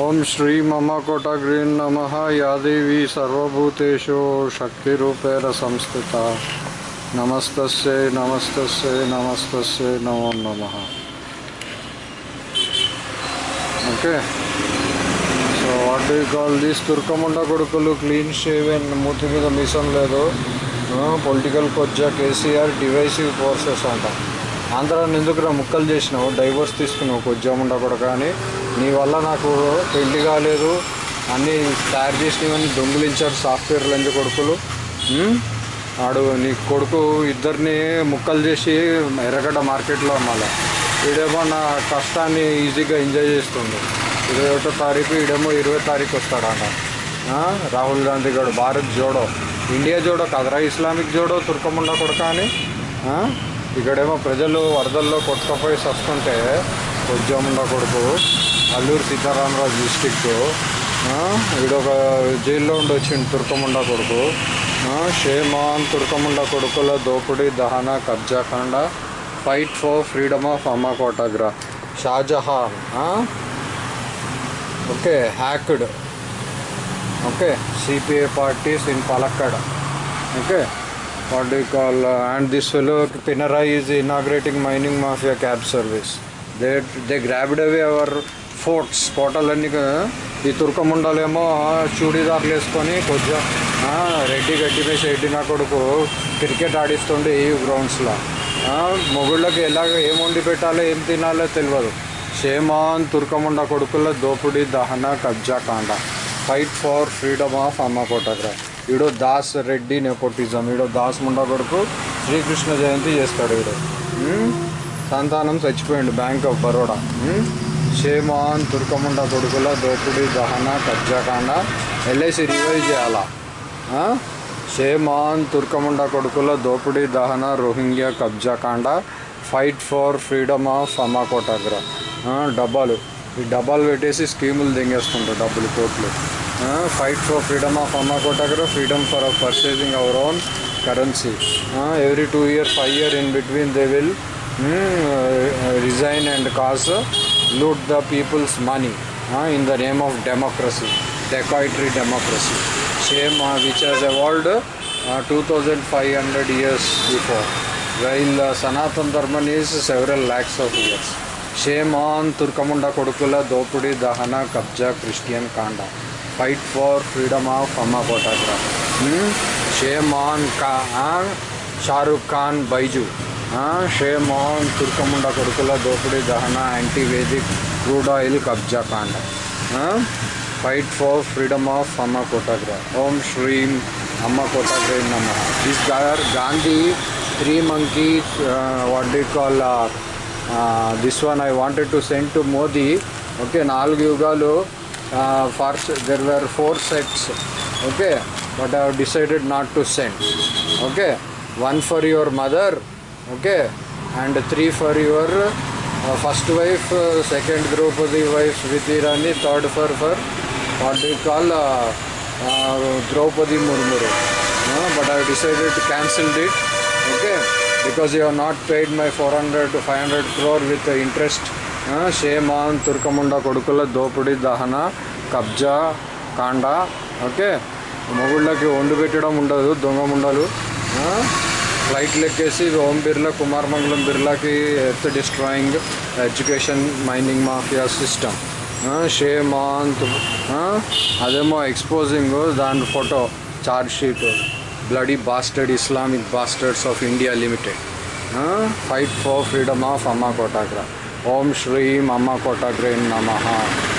ఓం శ్రీ మమ కోటగ్రీన్ నమ యాదేవి సర్వభూతేషు శక్తిరూపేణ సంస్థిత నమస్తస్యై నమస్తస్యై నమస్తస్యై నమో నమ okay so what do call these తుర్కముండ కొడుకులు క్లీన్ షేవెన్ మూతి మీద మిషన్ లేదు పొలిటికల్ కొజ్జా కేసీఆర్ డివైసివ్ ఫోర్సెస్ అంట ఆంధ్రాన్ని ఎందుకురా ముక్కలు చేసినావు? డైవర్స్ తీసుకున్నావు ఉద్యోగం ఉండకూడదు కానీ నీ వల్ల నాకు పెళ్ళి కాలేదు. అన్నీ తయారు చేసినవన్నీ దొంగిలించారు సాఫ్ట్వేర్ లంచ కొడుకులు. ఆడు నీ కొడుకు ఇద్దరిని ముక్కలు చేసి ఎర్రగడ్డ మార్కెట్లో అమ్మాలి. వీడేమో నా కష్టాన్ని ఈజీగా ఎంజాయ్ చేస్తుండు ఇరవై ఒకటో తారీఖు ఈడేమో ఇరవై తారీఖు వస్తాడంట. రాహుల్ గాంధీ గారు భారత్ జోడో. ఇండియా జోడో కదరా ఇస్లామిక్ జోడో తుర్కముండ కొడుక అని. ఇక్కడేమో ప్రజలు వరదల్లో కొట్టుకపోయి వస్తుంటే ఉద్యమంలో కొడుకు అల్లూరు సీతారామరాజు డిస్టిక్ వీడొక జైల్లో ఉండి వచ్చింది తుర్కముండ కొడుకు షేమాన్ తుర్కముండ కొడుకుల దోపిడీ దహన కబ్జాఖండ ఫైట్ ఫర్ ఫ్రీడమ్ ఆఫ్ అమ్మ కోటాగ్రా Shahjahan okay hacked okay CPI parties in Palakkad okay. What do you call uh, and this fellow Pinarayi is inaugurating mining mafia cab service. They they grabbed away our కోటలన్నీ uh, ఈ తుర్కముండలేమో చూడీదార్లు వేసుకొని కొంచెం రెడ్డి గడ్డి మీద రెడ్డి నా కొడుకు cricket ఆడిస్తుండే ఈ గ్రౌండ్స్లో మొగుళ్ళకి ఎలాగ ఏం వండి పెట్టాలో ఏం తినాలో తెలియదు. షేమాన్ తుర్కముండ కొడుకుల దోపిడీ దహన కబ్జా కాండ. ఫైట్ ఫార్ ఫ్రీడమ్ ఆఫ్ అమ్మ కోటగ్రా ఈడో దాస్ రెడ్డి నెపోటిజం ఈడో దాస్ ముండా కొడుకు శ్రీకృష్ణ జయంతి చేస్తాడు ఈడు. సంతానం చచ్చిపోయిండు bank of Baroda shame on తుర్కముండ కొడుకుల దోపిడీ దహన కబ్జాకాండ ఎల్ఐసి రివైజ్ చేయాలా? షేమాన్ తుర్కముండ కొడుకుల దోపిడీ దహన రోహింగ్యా కబ్జాకాండ ఫైట్ ఫర్ ఫ్రీడమ్ ఆఫ్ అమ్మాకోటాగ్రా డబ్బాలు. ఈ డబ్బాలు పెట్టేసి స్కీములు దింగేసుకుంటారు డబ్బులు కోట్లు. uh, fight for freedom of Amakotagara, freedom for purchasing our own currency. Uh, every two year, five year in between they will um, resign and cause loot the people's money in the name of democracy, decoitry democracy. Same uh, which has evolved uh, 2500 years before, while uh, Sanatan Dharma is several lakhs of years. ಶೇಮಾನ್ ತುರ್ಕಮುಂಡ ಕೊಡುಕುಲ ದೋಪುಡಿ ದಹನ ಕಬ್ಜಾ Christian ಕಾಂಡ fight for freedom of ಅಮ್ಮ ಕೋಟಾಗ್ರ ಶೇಮಾನ್ ಕಾ ಶಾರುಖ್ ಖಾನ್ ಬೈಜು ಶೇಮಾನ್ ತುರ್ಕಮುಂಡ ಕೊಡುಕುಲ ದೋಪುಡಿ ದಹನ ಆ್ಯಂಟಿ ವೇದಿಕ್ ಕ್ರೂಡ್ ಆಯಿಲ್ ಕಬ್ಜಾ ಕಾಂಡ ಫೈಟ್ ಫಾರ್ ಫ್ರೀಡಮ್ ಆಫ್ ಅಮ್ಮ ಕೋಟಾಗ್ರ ಓಂ ಶ್ರೀಂ ಅಮ್ಮ ಕೋಟಾಗ್ರೆ ನಮಃ this gar Gandhi three monkeys what the call this one I wanted to send to Modi. Okay Nalgu Yugalu first there were four sets okay but I have decided not to send. Okay one for your mother. Okay and three for your uh, first wife uh, second Draupadi wife Smriti Rani third for for what do you call uh, uh, Draupadi Murmur uh, but I decided to cancel it. Okay. Because you have not paid my four hundred to five hundred crore with interest shame on తుర్కముండ కొడుకుల దోపిడీ దహన కబ్జా కాండ okay మొగుళ్ళకి వండు పెట్టడం ఉండదు దొంగ ముండలు ఫ్లైట్లు ఎక్కేసి ఓం Birla Kumar Mangalam బిర్లాకి earth destroying education mining mafia system షేమాంత్ అదేమో ఎక్స్పోజింగ్ దాని photo charge sheet bloody bastard Islamic bastards of India Limited. Huh? Fight for freedom of Amma Kotagra. Om Shri Amma Kotagra Namaha.